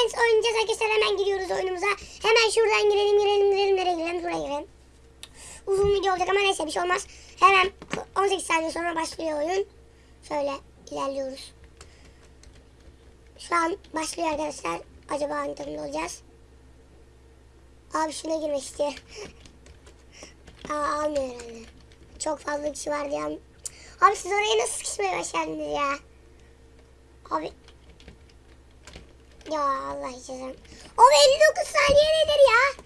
Friends oynayacağız arkadaşlar. Hemen giriyoruz oyunumuza. Hemen şuradan girelim girelim girelim. Nereye girelim? Buraya girelim. Uzun video olacak ama neyse bir şey olmaz. Hemen 18 saniye sonra başlıyor oyun. Şöyle ilerliyoruz. Şu an başlıyor arkadaşlar. Acaba hangi olacağız? Abi şuna girmek istiyor. Aa almıyor herhalde. Çok fazla kişi var diye. Abi siz oraya nasıl sıkışmaya başladınız ya? Abi. Ya Allah içeceğim. O 59 saniye nedir ya?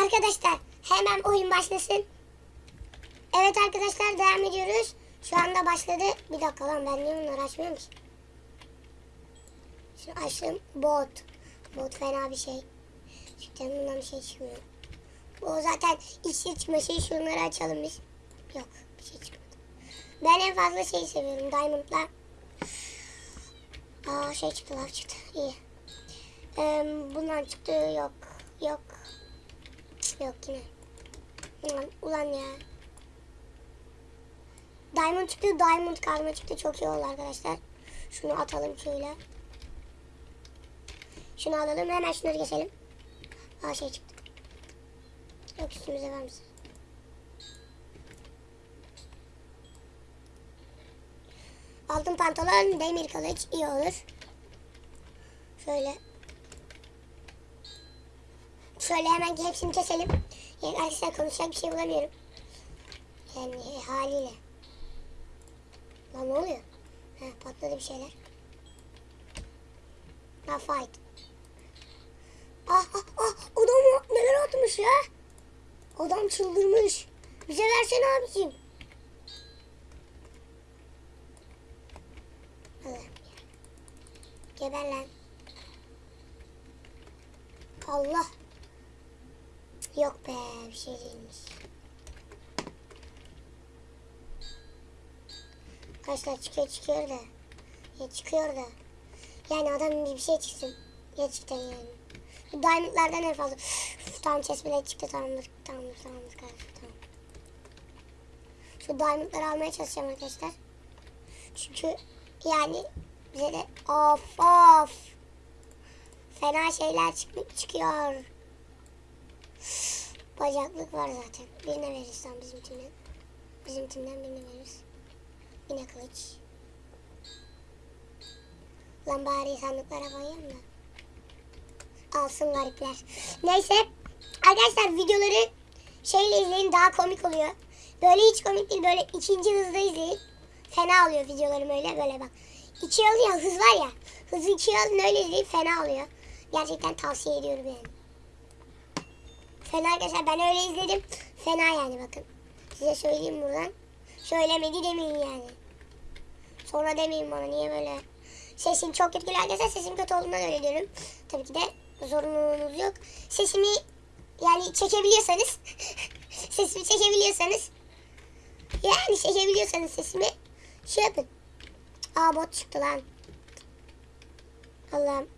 Arkadaşlar hemen oyun başlasın. Evet arkadaşlar devam ediyoruz. Şu anda başladı. Bir dakika lan ben niye bunları açmıyorum ki? Şunu açtım. Bot. Bot fena bir şey. Cidden bundan bir şey çıkmıyor. O zaten işe çıkma şey şunları açalım biz. Yok bir şey çıkmadı. Ben en fazla şeyi seviyorum. Diamond'lar. Aa şey çıktı lav çıktı. İyi. Ee, bundan çıktı yok. Yok. Yok yine. Ulan, ulan ya. Diamond çıktı. Diamond karma çıktı. Çok iyi oldu arkadaşlar. Şunu atalım şöyle. Şunu alalım. Hemen şunları geçelim. Aa şey çıktı. Yok üstümüze var mısın? Altın pantolon, demir kılıç iyi olur. Şöyle. Şöyle hemen hepsini keselim. Yani arkadaşlar konuşacak bir şey bulamıyorum. Yani haliyle. Lan ne oluyor? Ha, patladı bir şeyler. Ha fight. Ah ah ah adam neler atmış ya? Adam çıldırmış. Bize versene abicim. Geber lan. Allah. Yok be bir şey değilmiş. Arkadaşlar çıkıyor çıkıyor da. Ya çıkıyor da. Yani adam bir şey çıksın. Gerçekten yani. Bu diamondlardan en fazla. Üf, tamam bile çıktı tamamdır. Tamamdır tamamdır kardeşim tamam. Şu diamondları almaya çalışacağım arkadaşlar. Çünkü yani bize de of of. Fena şeyler çık çıkıyor. Bacaklık var zaten. Birine veririz tam bizim timden. Bizim timden birine veririz. Yine kılıç. Lan bari sandıklara koyayım da. Alsın garipler. Neyse. Arkadaşlar videoları şeyle izleyin daha komik oluyor. Böyle hiç komik değil. Böyle ikinci hızda izleyin. Fena oluyor videolarım öyle böyle bak. İkiye alın ya hız var ya. Hızı ikiye alın öyle izleyin fena oluyor. Gerçekten tavsiye ediyorum yani. Fena arkadaşlar ben öyle izledim. Fena yani bakın. Size söyleyeyim buradan. Söylemedi demeyin yani. Sonra demeyin bana niye böyle. Sesim çok kötü arkadaşlar. Sesim kötü olduğundan öyle diyorum. Tabii ki de zorunluluğunuz yok. Sesimi yani çekebiliyorsanız sesimi çekebiliyorsanız yani çekebiliyorsanız sesimi şey yapın. Aa bot çıktı lan. Allah'ım.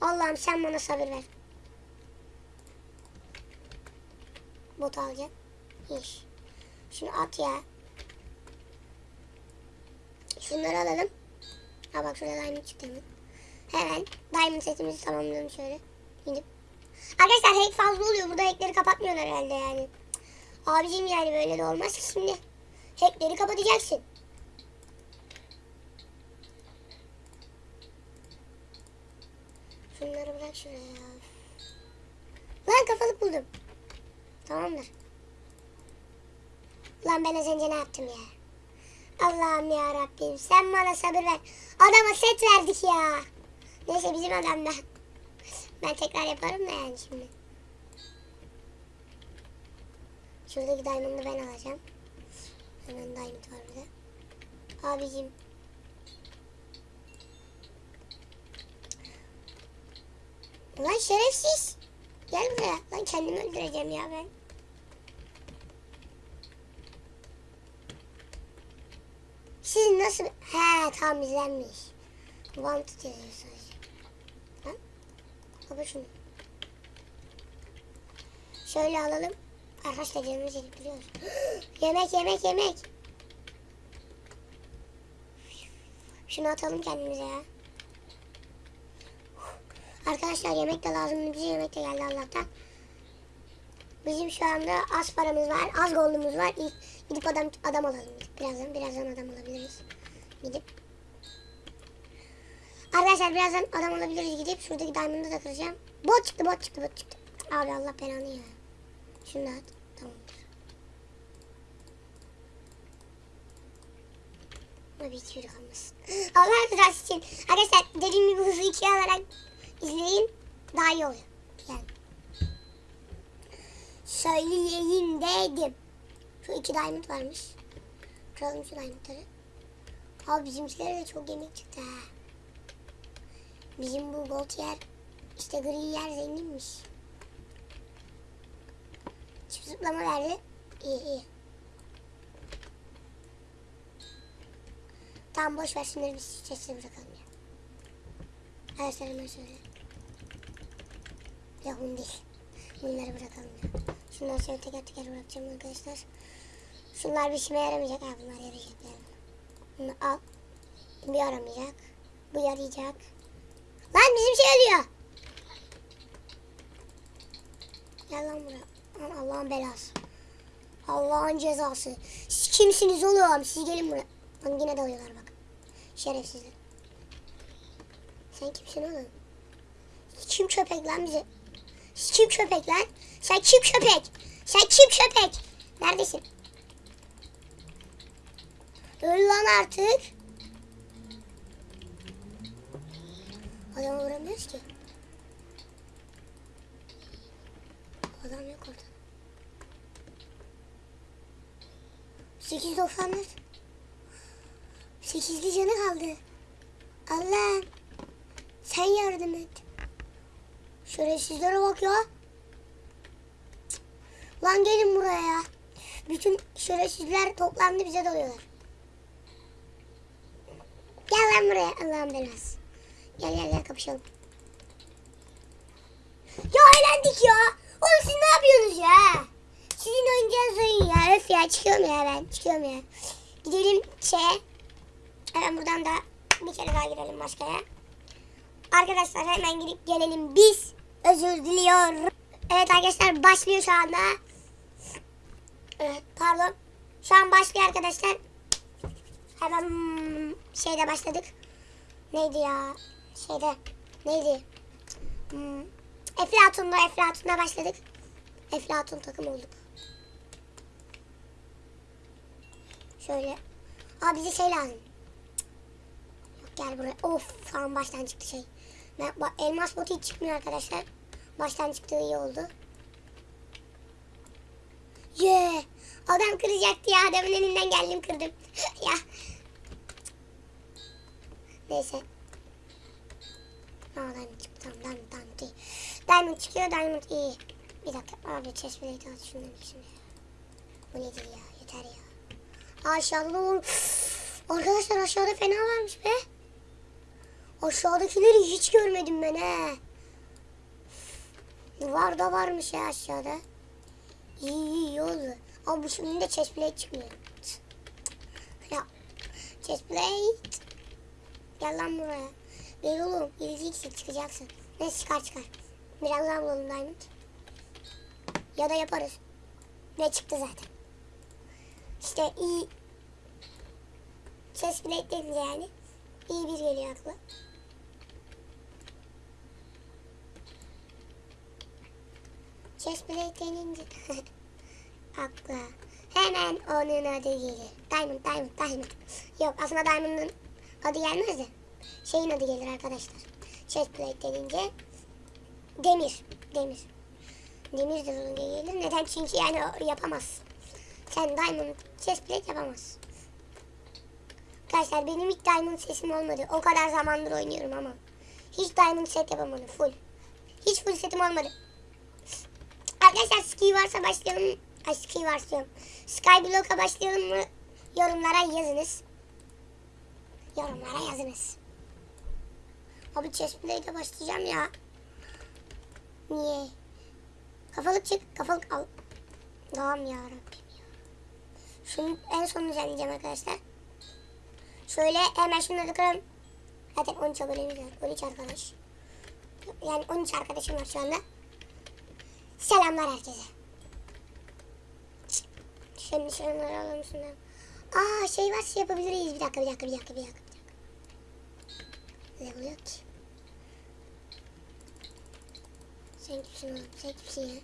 Allah'ım sen bana sabır ver. Bot alacağım. İş. Şunu at ya. Şunları alalım. Ha bak şurada diamond çıktı hemen. Hemen diamond setimizi tamamlayalım şöyle. İnip. Arkadaşlar hack fazla oluyor. Burada hackleri kapatmıyorlar herhalde yani. Abicim yani böyle de olmaz ki şimdi. Hackleri kapatacaksın. Şunları bırak şuraya ya. Lan kafalık buldum. Tamamdır. Lan ben az önce ne yaptım ya? Allah'ım ya Rabbim sen bana sabır ver. Adama set verdik ya. Neyse bizim adam da. Ben tekrar yaparım da yani şimdi. Şuradaki diamond'ı ben alacağım. Hemen diamond var burada. Abicim. Ulan şerefsiz. Gel buraya. Lan kendimi öldüreceğim ya ben. Siz nasıl... He tam izlenmiş. Wanted yazıyor sadece. Lan. Baba şunu. Şöyle alalım. Arkadaşlar canımız yedik biliyoruz. yemek yemek yemek. Şunu atalım kendimize ya. Arkadaşlar yemek de lazım. Bize yemek de geldi Allah'tan. Bizim şu anda az paramız var. Az goldumuz var. Gidip adam adam alalım. Birazdan birazdan adam alabiliriz. Gidip Arkadaşlar birazdan adam alabiliriz gidip şuradaki diamond'ı da kıracağım. Bot çıktı bot çıktı bot çıktı. Abi Allah belanı ya. Şunu da at. Tamamdır. Ama bir hiçbiri kalmasın. Allah rızası için. Arkadaşlar dediğim gibi hızlı ikiye alarak izleyin. Daha iyi oluyor. Yani. Söyleyeyim dedim. Şu iki diamond varmış. Kıralım şu diamondları. Abi bizimkilere de çok yemek çıktı ha. Bizim bu gold yer, işte gri yer zenginmiş. Çift zıplama verdi. İyi iyi. Tamam boş ver şunları biz sesini bırakalım ya. Her seferinde söyle. Yok bunu değil. Bunları bırakalım ya. Şunları şöyle teker teker bırakacağım arkadaşlar. Şunlar bir işime yaramayacak. Ha bunlar yarayacak. Bunu al. Bir aramayacak. Bu yarayacak. Lan bizim şey ölüyor. Gel lan buraya. Allah'ın belası. Allah'ın cezası. Siz kimsiniz oğlum? Siz gelin buraya. Lan yine dalıyorlar bak. Şerefsizler. Sen kimsin oğlum? Kim köpek lan bize? Siz Kim köpek lan? Sen kim köpek? Sen kim köpek? Neredesin? Öl lan artık. Adamı vuramıyoruz ki. Adam yok orada. 8.94 Sekizli canı kaldı. Allah. Sen yardım et. Şerefsizlere bak ya. Lan gelin buraya. Bütün şerefsizler toplandı bize dalıyorlar. Gel lan buraya Allah'ın belası. Gel gel gel kapışalım. Ya eğlendik ya. Oğlum siz ne yapıyorsunuz ya? Sizin oynayacağınız oyun ya. Öf ya çıkıyorum ya ben. Çıkıyorum ya. Gidelim şeye. Hemen buradan da bir kere daha girelim başkaya. Arkadaşlar hemen gidip gelelim biz. Özür diliyorum. Evet arkadaşlar başlıyor şu anda. Evet pardon. Şu an başlıyor arkadaşlar. Hemen şeyde başladık. Neydi ya? Şeyde neydi? Hmm, Eflatun'da Eflatun'da başladık. Eflatun takım olduk. Şöyle. Aa bize şey lazım. Yok gel buraya. Of tamam baştan çıktı şey. Ben, elmas botu hiç çıkmıyor arkadaşlar. Baştan çıktığı iyi oldu. Yeah. Adam kıracaktı ya. Adamın elinden geldim kırdım. ya. Neyse. Aa diamond çıktı. Tamam diamond diamond iyi. Diamond çıkıyor diamond iyi. Bir dakika abi chest plate at şundan ikisini. Bu nedir ya yeter ya. Aşağıda da var. Arkadaşlar aşağıda fena varmış be. Aşağıdakileri hiç görmedim ben he. Var da varmış ya aşağıda. İyi iyi iyi oldu. Ama bu şimdi de chest plate çıkmıyor. Ya chest plate. Gel lan buraya. Gel oğlum. Geleceksin çıkacaksın. Ne çıkar çıkar. Biraz daha bulalım diamond. Ya da yaparız. Ne çıktı zaten. İşte iyi. Chest plate denince yani. İyi bir geliyor akla. Chest plate denince. akla. Hemen onun adı gelir. Diamond, Diamond, Diamond. Yok aslında Diamond'ın adı gelmez de. Şeyin adı gelir arkadaşlar. Chest plate denince. Demir. Demir. Demir de onun gelir. Neden? Çünkü yani yapamaz. Sen Diamond chest plate yapamazsın. Arkadaşlar benim hiç Diamond sesim olmadı. O kadar zamandır oynuyorum ama. Hiç Diamond set yapamadım. Full. Hiç full setim olmadı. Arkadaşlar ski varsa başlayalım. Ay ski varsa diyorum. Skyblock'a başlayalım mı? Yorumlara yazınız. Yorumlara yazınız. Abi chestplate'e başlayacağım ya. Niye? Kafalık çık. Kafalık al. Tamam ya Rabbim ya. Şunu en son düzenleyeceğim arkadaşlar. Şöyle hemen şunları kıralım. Zaten 13 abonemiz var. 13 arkadaş. Yani 13 arkadaşım var şu anda. Selamlar herkese. Şimdi şunları alalım şunları. Aa şey var şey yapabiliriz. Bir dakika bir dakika bir dakika bir dakika. Ki? Sen kimsin oğlum? Sen kimsin ya?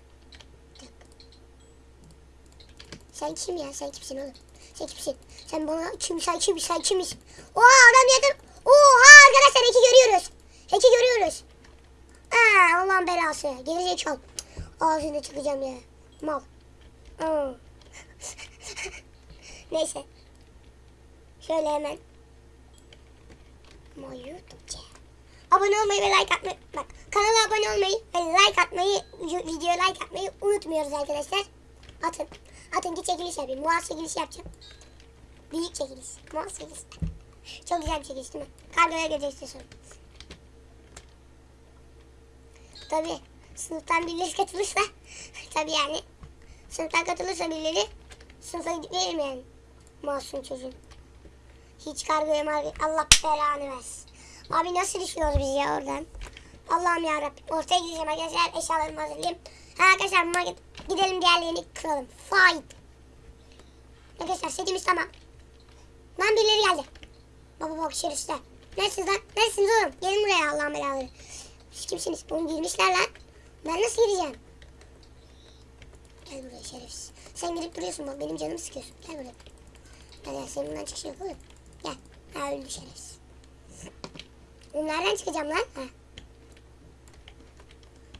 Sen kim ya? Sen kimsin oğlum? Sen kimsin? Sen bana kim? Sen kim? Sen kimiz? Oha adam yakın. Oha arkadaşlar eki görüyoruz. Eki görüyoruz. Aa Allah'ın belası. Gerizekalı. Ağzını çıkacağım ya. Mal. Neyse. Şöyle hemen. Ama YouTube'ca. Abone olmayı ve like atmayı. Bak kanala abone olmayı ve like atmayı, videoya like atmayı unutmuyoruz arkadaşlar. Atın. Atın ki çekiliş yapayım. Muaz çekiliş yapacağım. Büyük çekiliş. Muaz çekiliş. Çok güzel bir çekiliş değil mi? Kargoya geleceksin sonra. Tabii sınıftan birileri katılırsa tabii yani sınıftan katılırsa birileri sınıfa veririm yani. Masum çocuğun. Hiç kargoya margoya Allah belanı versin. Abi nasıl düşüyoruz biz ya oradan? Allah'ım yarabbim. Ortaya gideceğim arkadaşlar. Eşyalarımı hazırlayayım. Ha arkadaşlar market gidelim diğerlerini kıralım. Fight. Arkadaşlar setimiz tamam. Lan birileri geldi. Baba bak şerefsizler. Neresiniz lan? Neresiniz oğlum? Gelin buraya Allah'ın belaları. Siz kimsiniz? Oğlum girmişler lan. Ben nasıl gireceğim? Gel buraya şerefsiz. Sen girip duruyorsun bak benim canımı sıkıyorsun. Gel buraya. Gel gel senin bundan çıkış yok oğlum. Gel. Şerefsiz. Oğlum nereden çıkacağım lan? Ha.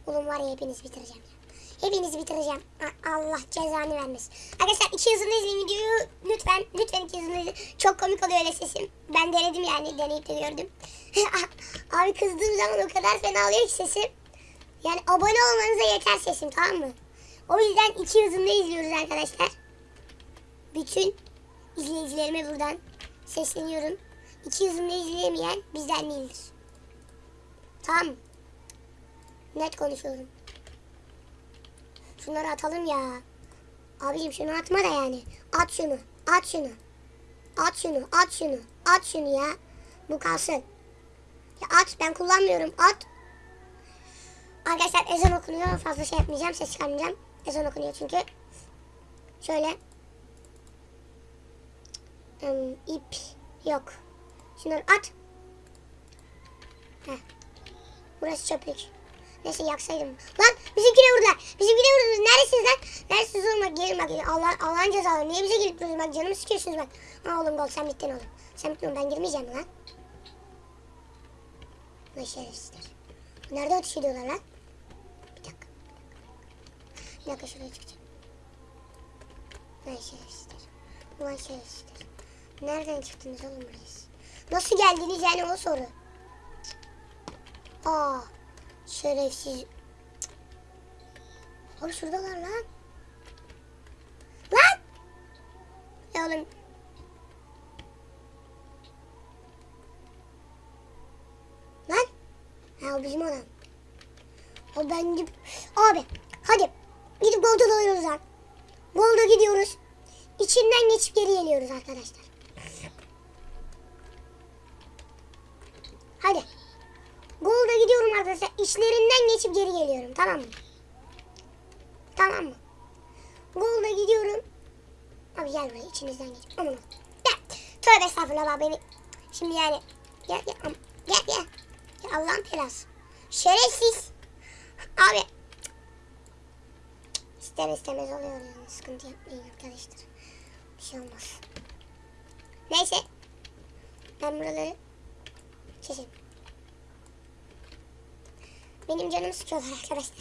Oğlum var ya hepinizi bitireceğim ya. Hepinizi bitireceğim. Allah cezanı vermesin. Arkadaşlar iki hızlı izleyin videoyu. Lütfen, lütfen iki hızlı izleyin. Çok komik oluyor öyle sesim. Ben denedim yani, deneyip de gördüm. Abi kızdığım zaman o kadar fena oluyor ki sesim. Yani abone olmanıza yeter sesim tamam mı? O yüzden iki hızında izliyoruz arkadaşlar. Bütün izleyicilerime buradan sesleniyorum. İki hızında izleyemeyen bizden değildir. Mı? Net konuşuyorum. Şunları atalım ya. Abicim şunu atma da yani. At şunu. At şunu. At şunu. At şunu. At şunu ya. Bu kalsın. Ya at. Ben kullanmıyorum. At. Arkadaşlar ezan okunuyor. Fazla şey yapmayacağım. Ses çıkarmayacağım. Ezan okunuyor çünkü. Şöyle. Im, ip yok. Şunları at. Heh. Burası çöplük. Neyse yaksaydım. Lan bizimkine vurdular. Bizimkine vurdular. Neredesiniz lan? Neredesiniz oğlum bak gelin bak. Allah, Allah'ın cezaları. Niye bize gelip duruyorsunuz bak canımı sıkıyorsunuz bak. Ha oğlum gol sen bittin oğlum. Sen bittin ben girmeyeceğim lan. Lan şerefsizler. Nerede ateş ediyorlar lan? Bir dakika. Bir dakika şuraya çıkacağım. Lan şerefsizler. Ulan şerefsizler. Nereden çıktınız oğlum siz? Nasıl geldiniz yani o soru. Aa. Şerefsiz. Abi şuradalar lan. Lan! Ya oğlum. Lan. Ha o bizim adam. O ben gidip... Abi hadi. Gidip Gold'a dalıyoruz lan. Gold'a gidiyoruz. İçinden geçip geri geliyoruz arkadaşlar. İçlerinden geçip geri geliyorum. Tamam mı? Tamam mı? Golda gidiyorum. Abi gel buraya içinizden geç. Aman. Gel. Tövbe estağfurullah beni. Şimdi yani. Gel gel. Gel gel. Ya Allah'ın belası. Şerefsiz. Abi. İster istemez oluyor yani. Sıkıntı yapmayın arkadaşlar. Bir şey olmaz. Neyse. Ben buraları çekeyim. Benim canımı sıkıyorlar arkadaşlar.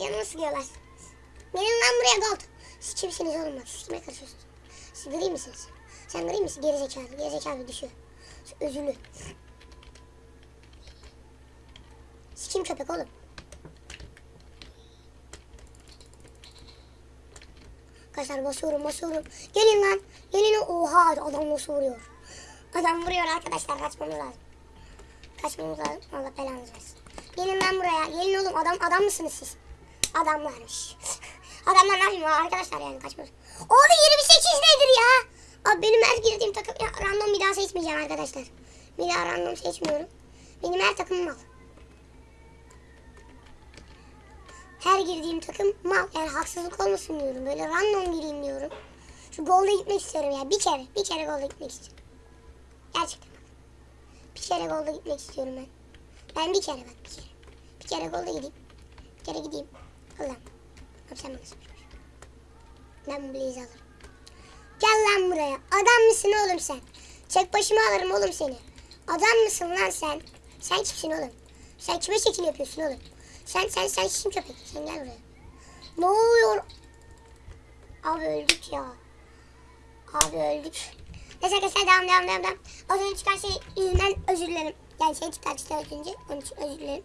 canımı sıkıyorlar. Gelin lan buraya gold. Siz kimsiniz oğlum bak. Siz kime karışıyorsunuz? Siz gri misiniz? Sen gri misin? Geri zekalı. Geri zekalı düşüyor. Siz özürlü. Siz kim köpek oğlum? Arkadaşlar basıyorum basıyorum. Gelin lan. Gelin. Oha adam nasıl vuruyor. Adam vuruyor arkadaşlar kaçmamız lazım. Kaçmamız lazım. Allah belanızı versin. Gelin lan buraya. Gelin oğlum adam adam mısınız siz? Adamlarmış. Adamlar ne yapayım arkadaşlar yani kaçmıyor. Abi 28 nedir ya? Abi benim her girdiğim takım ya, random bir daha seçmeyeceğim arkadaşlar. Bir daha random seçmiyorum. Benim her takımım al. her girdiğim takım mal. Yani haksızlık olmasın diyorum. Böyle random gireyim diyorum. Şu golde gitmek istiyorum ya. Bir kere. Bir kere golde gitmek istiyorum. Gerçekten. Bir kere golde gitmek istiyorum ben. Ben bir kere bak bir kere. Bir kere golde gideyim. Bir kere gideyim. Allah'ım. Sor. Ben bu blaze'i alırım. Gel lan buraya. Adam mısın oğlum sen? Çek başıma alırım oğlum seni. Adam mısın lan sen? Sen kimsin oğlum? Sen kime şekil yapıyorsun oğlum? Sen sen sen kim köpek? Sen gel buraya. Ne oluyor? Abi öldük ya. Abi öldük. Neyse arkadaşlar devam devam devam devam. Az önce çıkan şey yüzünden özür dilerim. Yani şey çıktı işte az önce. Onun için özür dilerim.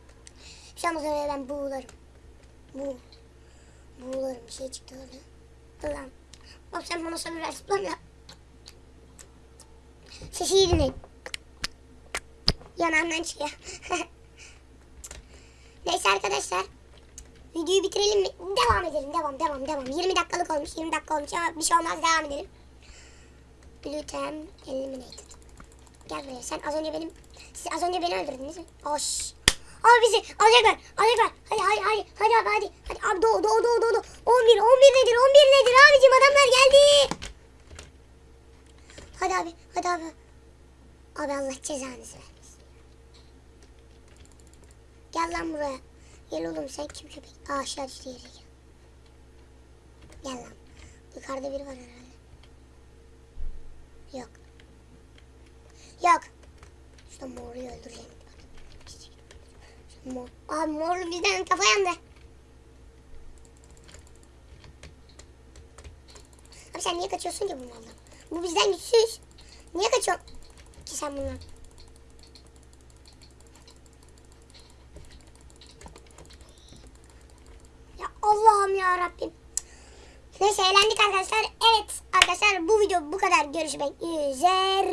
Olmaz öyle ben buğularım. Bu. Buğularım bir şey çıktı orada. Allah'ım. Bak sen bana sabır ver. Lan ya. Sesi iyi dinleyin. Yanağımdan çıkıyor. Neyse arkadaşlar. Videoyu bitirelim mi? Devam edelim. Devam devam devam. 20 dakikalık olmuş. 20 dakika olmuş ama bir şey olmaz. Devam edelim. Glutem eliminated. Gel buraya. Sen az önce benim... Siz az önce beni öldürdünüz mü? Oş. Abi bizi alacaklar. Alacaklar. Hadi hadi hadi. Hadi abi hadi. Hadi abi doğu doğu doğu doğu. 11 11 nedir? 11 nedir abicim? Adamlar geldi. Hadi abi. Hadi abi. Abi Allah cezanızı vermesin. Gel lan buraya. Gel oğlum sen kim köpek? Aa aşağı düştü yere gel. Gel lan. Yukarıda biri var herhalde. Yok. Yok. Şu moruyu öldüreceğim. Mor. Abi morlu bizden kafa yandı. Abi sen niye kaçıyorsun ki bu maldan? Bu bizden güçsüz. Niye kaçıyorsun ki sen bundan? Ya Allah'ım ya Rabbim. Neyse eğlendik arkadaşlar. Evet arkadaşlar bu video bu kadar. Görüşmek üzere.